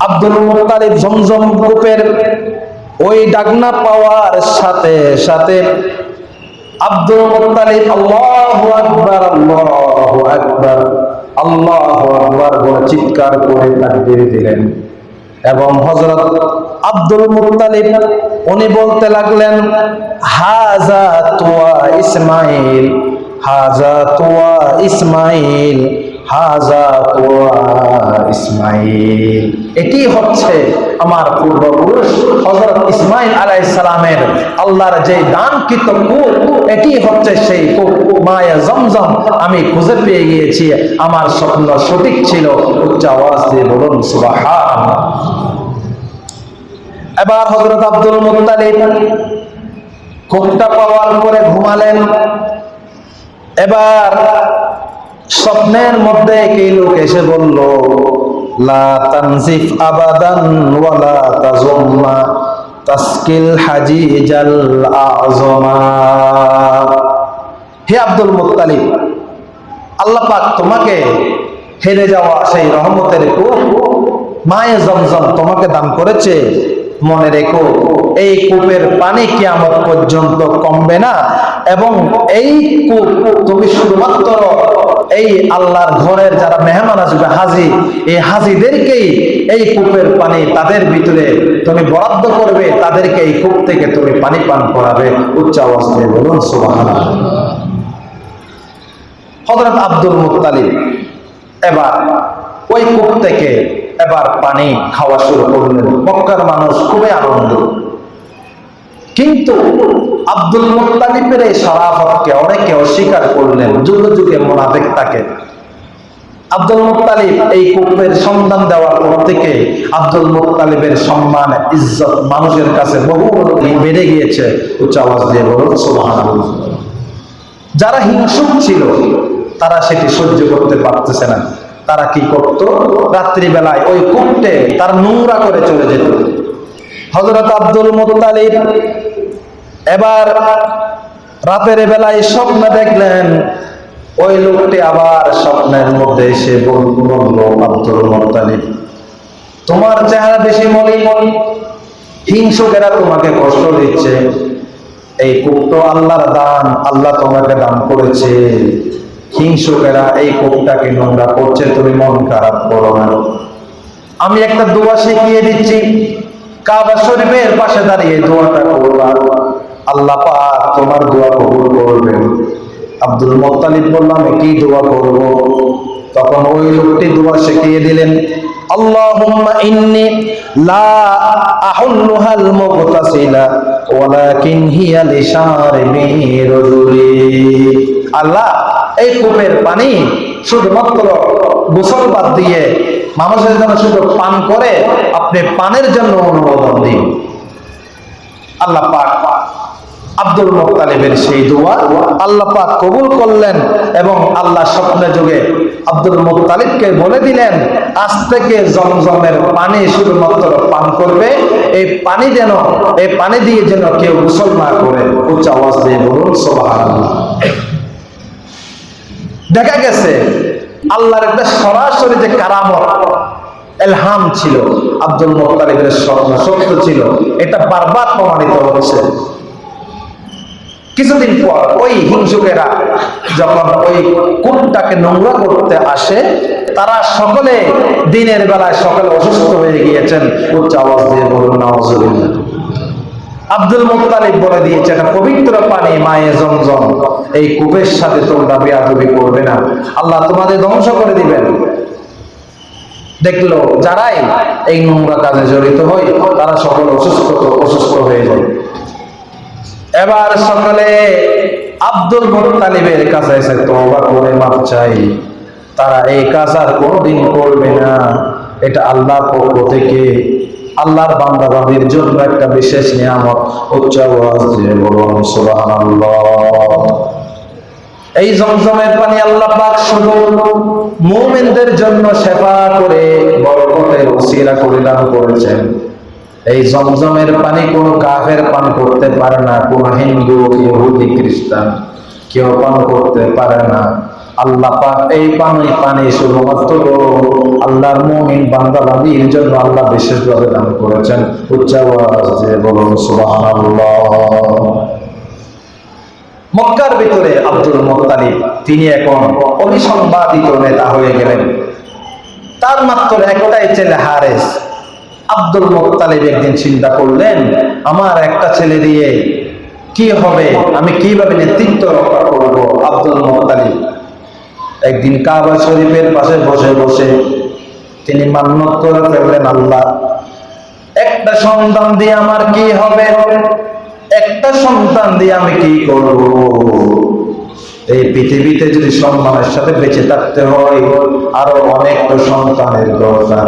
Abdul Muttalib জমজম গ্রুপের ওই ডাকনা পাওয়ার সাথে সাথে আব্দুল মুত্তালিব আল্লাহু আকবার আল্লাহু আকবার আল্লাহু আকবার বলে চিৎকার করে তাকবীর দিলেন। এবং হযরত আব্দুল মুত্তালিব উনি বলতে লাগলেন হাজা তুয়া ইসমাইল হাজা তুয়া ইসমাইল। হাজা এটি হচ্ছে আমার পূর্বপুরুষ হযরত ইসমাইল আলাইহিস সালামের আল্লাহর যে দানকৃত কূপ, এটি হচ্ছে সেই কূপ মায়া জমজম। আমি খুঁজে পেয়ে গিয়েছি, আমার স্বপ্ন সঠিক ছিল, উচ্চ আওয়াজ দিয়ে বলুন এবার হজরত আব্দুল মুত্তালিব কূপটা পাওয়ার পরে ঘুমালেন। এবার স্বপ্নের মধ্যে কি লোক এসে বলল, লা তানজিফ হে আব্দুল তোমাকে হেরে যাওয়া সেই রহমতের মায়ে জমজম তোমাকে দান করেছে। মনে রেখো এই কূপের পানি কিয়ামত পর্যন্ত কমবে না। এবং এই কূপ তুমি শুধুমাত্র এই আল্লাহর ঘরের যারা মেহমান আসবে, হাজি, এই হাজিদেরকেই এই কূপের পানি তাদের ভিতরে তুমি বরাদ্দ করবে, তাদেরকে এই কূপ থেকে তুমি পানি পান করাবে। উচ্চ অবস্থায় বলুন, সুবহানাল্লাহ। হযরত আব্দুল মুত্তালিব এবার ওই কূপ থেকে এবার পানি খাওয়া শুরু করলেন। মক্কার মানুষ খুবই আনন্দ কিন্তু আব্দুল মুত্তালিবের এই শরাফতকে অনেকে অস্বীকার করলেন, যুগে যুগে মোনাফেক তাকে। আব্দুল মুত্তালিব এই কূপের সন্ধান দেওয়ার পর থেকে আব্দুল মুত্তালিবের সম্মান, ইজ্জত মানুষের কাছে বহু বেড়ে গিয়েছে। উচ্চ আওয়াজ দিয়ে বলুন যারা হিংসুক ছিল, তারা সেটি সহ্য করতে পারতেছে না। তারা কি করত? রাত্রিবেলায় ওই কূপটে তার নোংরা করে চলে যেত। হজরত আব্দুল মুত্তালিব এবার রাতের বেলায় স্বপ্ন দেখলেন, ওই লোকটি আবার স্বপ্নের মধ্যে এসে বল- বলল, আব্দুল মুত্তালিব, তোমার চেহারা বেশি মলিন। হিংসকেরা তোমাকে কষ্ট দিচ্ছে। এই কূপ তো আল্লাহর দান, আল্লাহ তোমাকে দান করেছে। হিংসকেরা এই কূপটাকে নোংরা করছে, তুমি মন খারাপ করো না। আমি একটা দোয়া শিখিয়ে দিচ্ছি। কাবা শরীফের পাশে দাঁড়িয়ে দোয়াটা করবা আল্লাহ পাক তোমার দোয়া কবুল করবেন আব্দুল মোত্তালিব বললাম কি দোয়া করব তখন ওই লোকটি দোয়া শিখিয়ে দিলেন اللهم إني لا أحلها المغتسلة ولكن هي لشاربي رجلي আল্লাহ এই কূপের পানি শুধুমাত্র গোসল বাদ দিয়ে মানুষের জন্য শুধু পান করে আপনি পানের জন্য অনুমোদন দিন। আল্লাহ পাক আব্দুল মুত্তালিবের সেই দোয়া আল্লাহ পাক কবুল করলেন এবং আল্লাহ স্বপ্নে যুগে আব্দুল মুত্তালিবকে বলে দিলেন, আজ থেকে জমজমের পানি শুধুমাত্র পান করবে। এই পানি যেন, এই পানি দিয়ে যেন কেউ গোসল না করে। উচ্চ আওয়াজ দিয়ে বলুন, সুবহানাল্লাহ। দেখা গেছে আল্লাহর একটা সরাসরি যে কারামত, এলহাম ছিল, আব্দুল মোত্তালিবের স্বপ্ন, সত্য ছিল, এটা বারবার প্রমাণিত হচ্ছে কিছুদিন পর ওই হিংসুকেরা যখন ওই কূপটাকে নোংরা করতে আসে, তারা সকলে দিনের বেলায় সকলে অসুস্থ হয়ে গিয়েছেন। উচ্চ আওয়াজ দিয়ে বলুন নওয়াজুবিল্লাহ আব্দুল মুত্তালিব বলে দিয়েছে, এটা পবিত্র পানি, মায়ে জমজম। এই কূপের সাথে তোমরা বেয়াদবি করবে না। আল্লাহ তোমাদের ধ্বংস করে দিবেন। দেখল যারাই এই নোংরা কাজে জড়িত হয় তারা সকল অসুস্থ অসুস্থ হয়ে যায়। এবার সকালে আব্দুল মুত্তালিবের কাছে এসে তওবা করে মাপ চাই। তারা এই কাজ আর কোনোদিন করবে না। এটা আল্লাহর পক্ষ থেকে আল্লাহর বান্দাবান্দির জন্য একটা বিশেষ নিয়ামত, উচ্চ আওয়াজ দিয়ে বলুন, সুবহানাল্লাহ। এই জমজমের পানি আল্লাহ পাক শুধু মুমিনদের জন্য সেবা করে বরকতের ওসিলা করে দান করেছেন। এই জমজমের পানি কোনো কাফের পান করতে পারে না, কোনো হিন্দু, ইহুদি, খ্রিস্টান, কেউ পান করতে পারে না। আল্লাহ পাক এই পানি পানি শুধুমাত্র আল্লাহর মুমিন বান্দা বান্দির জন্য আল্লাহ বিশেষভাবে দান করেছেন। উচ্চ আওয়াজ দিয়ে বলুন, সুবহানাল্লাহ। মক্কার ভিতরে আব্দুল মোত্তালিব, তিনি এখন অভিসংবাদিত নেতা হয়ে গেলেন। তার মাত্র একটাই ছেলে হারেস। আব্দুল মোত্তালিব একদিন চিন্তা করলেন, আমার একটা ছেলে দিয়ে কি হবে? আমি কীভাবে নেতৃত্ব রক্ষা করব? আব্দুল মোত্তালিব একদিন কাবা শরীফের পাশে বসে বসে তিনি মান্যত করে ফেললেন, আল্লাহ, একটা সন্তান দিয়ে আমার কি হবে? একটা সন্তান দিয়ে আমি কি করব? এই পৃথিবীতে যদি সম্মানের সাথে বেঁচে থাকতে হয়, আরও অনেক সন্তানের দরকার।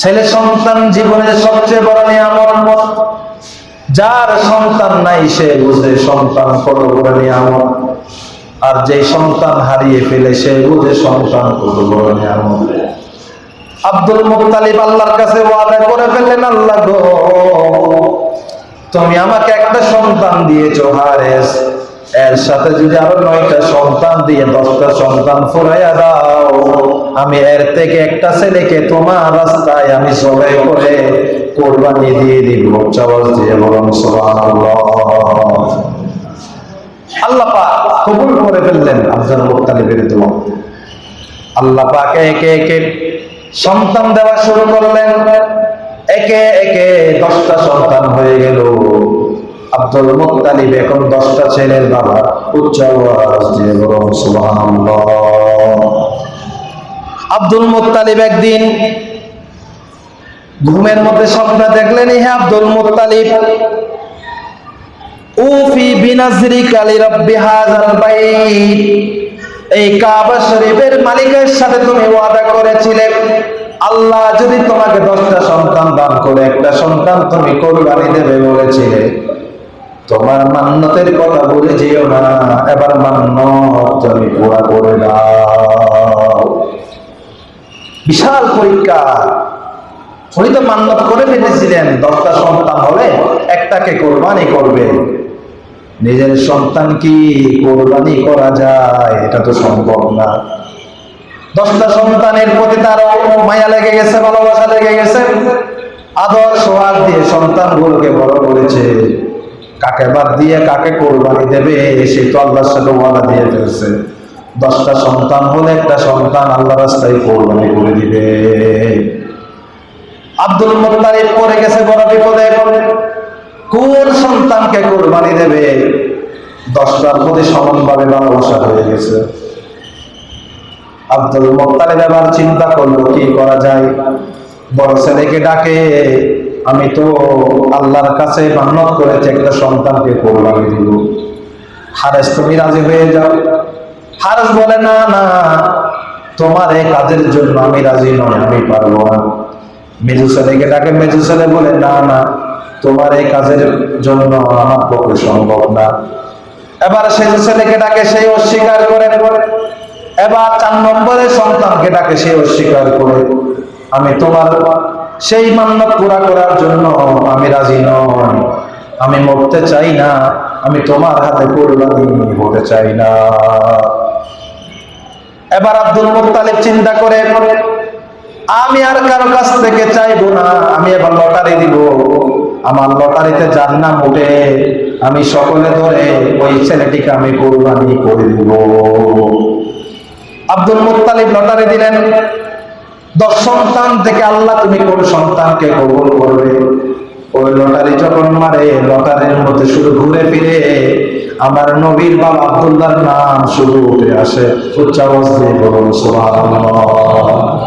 ছেলে সন্তান জীবনের সবচেয়ে বড় নিয়ামত। যার সন্তান নাই, সে বুঝে সন্তান কত বড় নিয়ামত। আর যে সন্তান হারিয়ে ফেলে, সে বুঝে সন্তান কত বড় নিয়ামত। আব্দুল মুক্তালিব আল্লাহর কাছে ওয়াদা করে ফেললেন আল্লাহ গো, তুমি আমাকে একটা সন্তান দিয়েছ, হারেস। এর সাথে যদি আরও নয়টা সন্তান দিয়ে দশটা সন্তান ফুরাইয়া দাও, আমি এর থেকে একটা ছেলেকে তোমার রাস্তায় আমি সবাই করে কোরবানি দিয়ে দিব। চাওয়াজ দিয়ে বলুন, সুবহানাল্লাহ। মুক্তালিবের দোয়া আল্লাহ পাক একে একে সন্তান দেওয়া শুরু করলেন। একে একে দশটা সন্তান হয়ে গেল। আব্দুল মুক্তালিব এখন দশটা ছেলের বাবা। উচ্চ আব্দুল একদিন ঘুমের মধ্যে স্বপ্ন দেখলেন হে আব্দুল মুক্তালিব উফি বিনাজরি কালি রব্বি এই কাবা শরীফের মালিকের সাথে তুমি ওয়াদা করেছিলে, আল্লাহ যদি তোমাকে দশটা সন্তান দান করে, একটা সন্তান তুমি কোরবানি দেবে বলেছিলে। তোমার মান্যতের কথা বলে যেও না, এবার মান্য তুমি পুরা করে দাও। বিশাল পরীক্ষা। উনি তো মান্যত করে ফেলেছিলেন, দশটা সন্তান হলে একটাকে কোরবানি করবে। নিজের সন্তান কি কোরবানি করা যায়? এটা তো সম্ভব না। দশটা সন্তানের প্রতি তার মায়া লেগে গেছে, ভালোবাসা লেগে গেছে। আদর সোহাগ দিয়ে সন্তান সন্তানগুলোকে বড় করেছে। কাকে বাদ দিয়ে কাকে কোরবানি দেবে, সে তো আল্লাহর সাথে ওয়াদা দিয়ে ফেলছে। দশটা সন্তান হলে একটা সন্তান আল্লাহ রাস্তায় কোরবানি করে দিবে। আব্দুল মোত্তালিব পড়ে গেছে বড় বিপদে। কোন সন্তানকে কোরবানি দেবে? দশটার প্রতি সমানভাবে ভালোবাসা হয়ে গেছে। আব্দুল মোত্তালিব এবার চিন্তা করল, কি করা যায়? বড় ছেলেকে ডাকে, আমি তো আল্লাহর কাছে মান্যত করেছি, একটা সন্তানকে কোরবানি দিব। হারেস, তুমি রাজি হয়ে যাও? হারেস বলে, না না, তোমার এই কাজের জন্য আমি রাজি নই, আমি পারব না। মেজু ছেলেকে ডাকে, মেজু ছেলে বলে, না না, তোমার এই কাজের জন্য আমার পক্ষে সম্ভব না। এবার সেই ছেলেকে ডাকে, সেই অস্বীকার করে। এবার চার নম্বরে সন্তানকে ডাকে অস্বীকার করে। আমি তোমার, সেই মান্যত পুরা করার জন্য আমি রাজি নই। আমি মরতে চাই না, আমি তোমার হাতে কোরবানি হতে চাই না। এবার আব্দুল মুত্তালিব চিন্তা করে, আমি আর কারও কাছ থেকে চাইব না, আমি এবার লটারি দিব। আমার লটারিতে যার নাম উঠে আমি সকলে ধরে ওই ছেলেটিকে আমি কোরবানি করে দিব। আব্দুল মুত্তালিব লটারি দিলেন, দশ সন্তান থেকে আল্লাহ তুমি কোন সন্তানকে কবুল করবে? ওই লটারি যখন মারে, লটারির মধ্যে শুধু ঘুরে ফিরে আমার নবীর বাবা আব্দুল্লাহর নাম শুধু উঠে আসে। উচ্চাবস্থায় বলুন, সুবহানাল্লাহ।